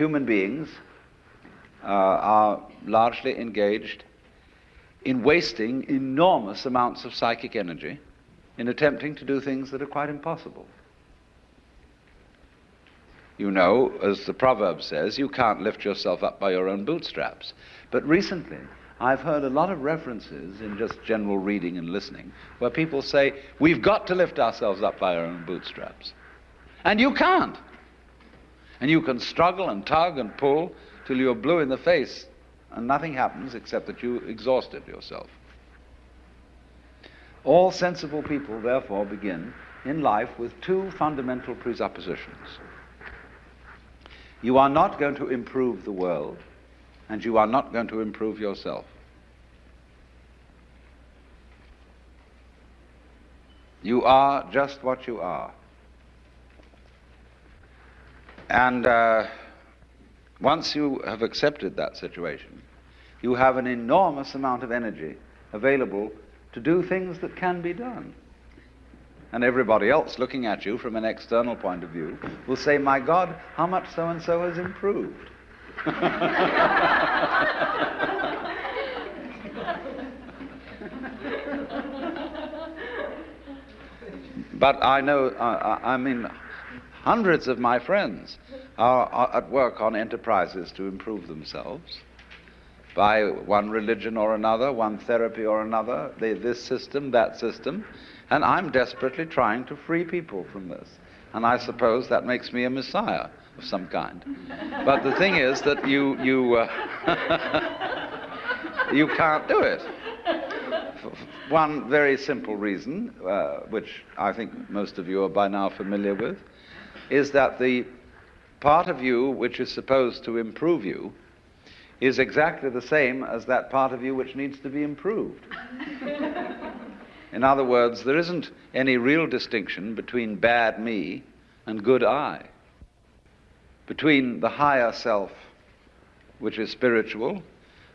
human beings uh, are largely engaged in wasting enormous amounts of psychic energy in attempting to do things that are quite impossible. You know, as the proverb says, you can't lift yourself up by your own bootstraps. But recently, I've heard a lot of references in just general reading and listening where people say, we've got to lift ourselves up by our own bootstraps. And you can't. And you can struggle and tug and pull till you're blue in the face and nothing happens except that you exhausted yourself. All sensible people, therefore, begin in life with two fundamental presuppositions. You are not going to improve the world, and you are not going to improve yourself. You are just what you are. And uh, once you have accepted that situation, you have an enormous amount of energy available to do things that can be done. And everybody else looking at you from an external point of view will say, My God, how much so and so has improved. but I know, I mean, hundreds of my friends are, are at work on enterprises to improve themselves by one religion or another, one therapy or another, they, this system, that system, and I'm desperately trying to free people from this. And I suppose that makes me a messiah of some kind. But the thing is that you, you, uh, you can't do it. One very simple reason, uh, which I think most of you are by now familiar with, is that the part of you which is supposed to improve you is exactly the same as that part of you which needs to be improved. In other words, there isn't any real distinction between bad me and good I, between the higher self, which is spiritual,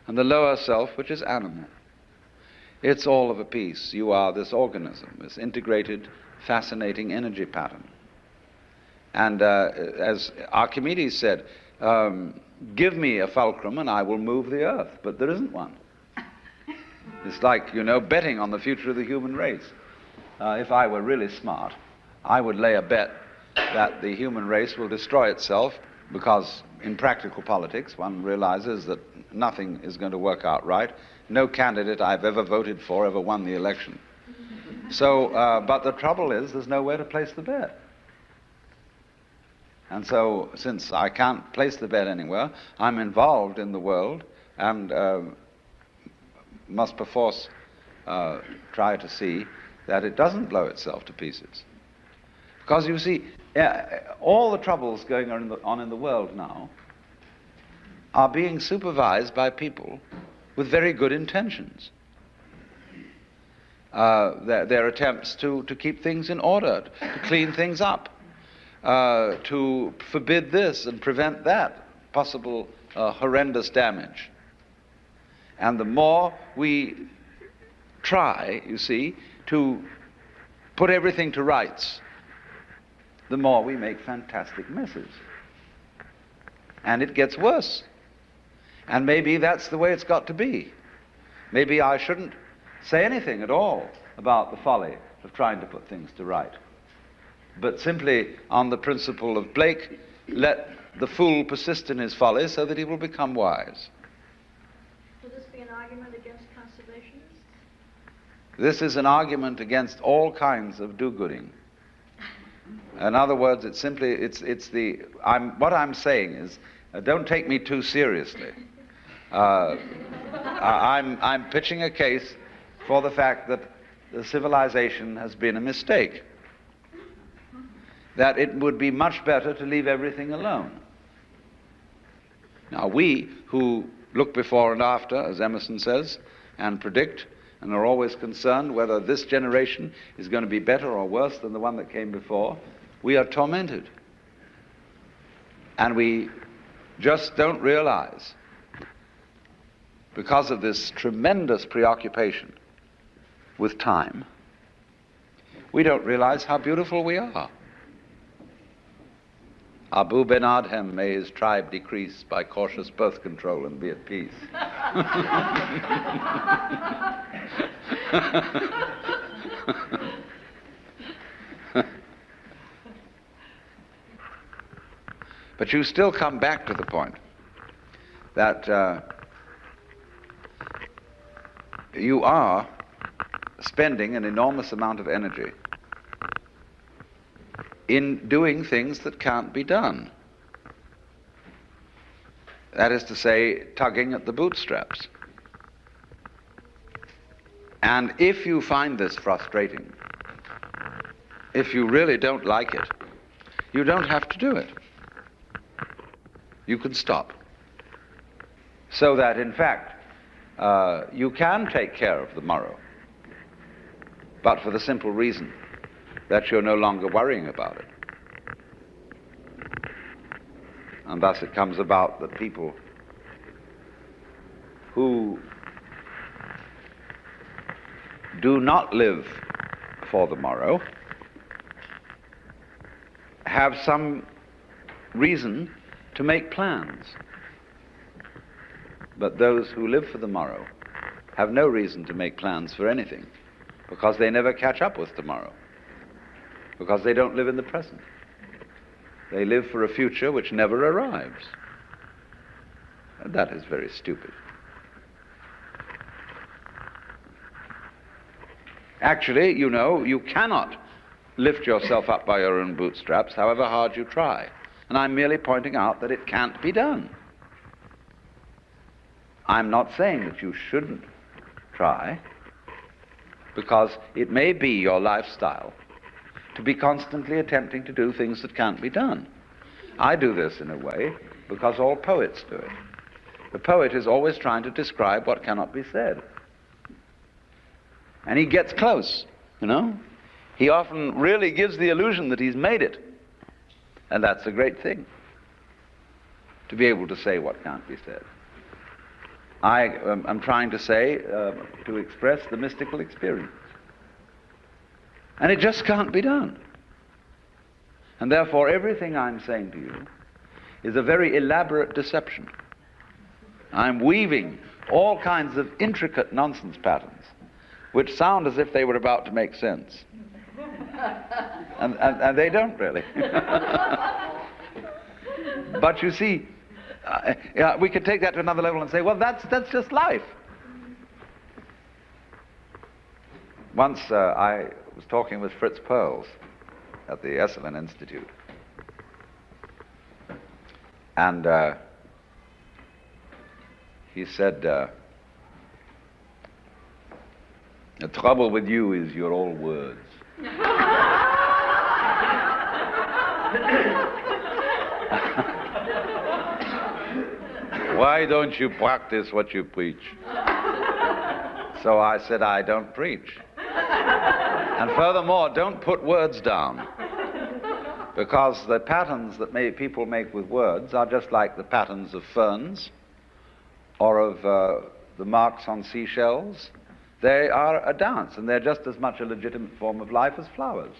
and the lower self, which is animal. It's all of a piece. You are this organism, this integrated, fascinating energy pattern. And uh, as Archimedes said, um, give me a fulcrum and I will move the earth, but there isn't one. It's like, you know, betting on the future of the human race. Uh, if I were really smart, I would lay a bet that the human race will destroy itself because in practical politics one realizes that nothing is going to work out right. No candidate I've ever voted for ever won the election. So, uh, but the trouble is there's nowhere to place the bet. And so, since I can't place the bed anywhere, I'm involved in the world and uh, must perforce uh, try to see that it doesn't blow itself to pieces. Because you see, all the troubles going on in, the, on in the world now are being supervised by people with very good intentions. Uh, their, their, attempts to, to keep things in order, to clean things up, uh, to forbid this and prevent that possible uh, horrendous damage. And the more we try, you see, to put everything to rights, the more we make fantastic messes. And it gets worse. And maybe that's the way it's got to be. Maybe I shouldn't say anything at all about the folly of trying to put things to right but simply on the principle of Blake, let the fool persist in his folly so that he will become wise. Will this be an argument against conservationists? This is an argument against all kinds of do-gooding. In other words, it's simply, it's, it's the, I'm, what I'm saying is, uh, don't take me too seriously. Uh, I'm, I'm pitching a case for the fact that the civilization has been a mistake that it would be much better to leave everything alone. Now, we who look before and after, as Emerson says, and predict, and are always concerned whether this generation is going to be better or worse than the one that came before, we are tormented. And we just don't realize, because of this tremendous preoccupation with time, we don't realize how beautiful we are. Abou Ben Adhem, may his tribe decrease by cautious birth control and be at peace. but you still come back to the point that uh, you are spending an enormous amount of energy in doing things that can't be done. That is to say, tugging at the bootstraps. And if you find this frustrating, if you really don't like it, you don't have to do it. You can stop. So that, in fact, uh, you can take care of the morrow, but for the simple reason that you're no longer worrying about it. And thus it comes about that people who do not live for the morrow have some reason to make plans. But those who live for the morrow have no reason to make plans for anything because they never catch up with tomorrow because they don't live in the present. They live for a future which never arrives. And that is very stupid. Actually, you know, you cannot lift yourself up by your own bootstraps, however hard you try. And I'm merely pointing out that it can't be done. I'm not saying that you shouldn't try, because it may be your lifestyle to be constantly attempting to do things that can't be done. I do this in a way because all poets do it. The poet is always trying to describe what cannot be said. And he gets close, you know? He often really gives the illusion that he's made it. And that's a great thing, to be able to say what can't be said. I am um, trying to say, uh, to express the mystical experience. And it just can't be done. And therefore, everything I'm saying to you is a very elaborate deception. I'm weaving all kinds of intricate nonsense patterns which sound as if they were about to make sense. And, and, and they don't really. but you see, uh, yeah, we could take that to another level and say, well, that's, that's just life. Once uh, I was talking with Fritz Perls at the Esalen Institute. And uh, he said, uh, The trouble with you is you're all words. Why don't you practice what you preach? So I said, I don't preach. And furthermore, don't put words down. Because the patterns that may, people make with words are just like the patterns of ferns or of uh, the marks on seashells. They are a dance, and they're just as much a legitimate form of life as flowers.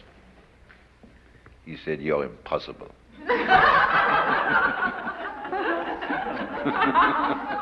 He said, You're impossible.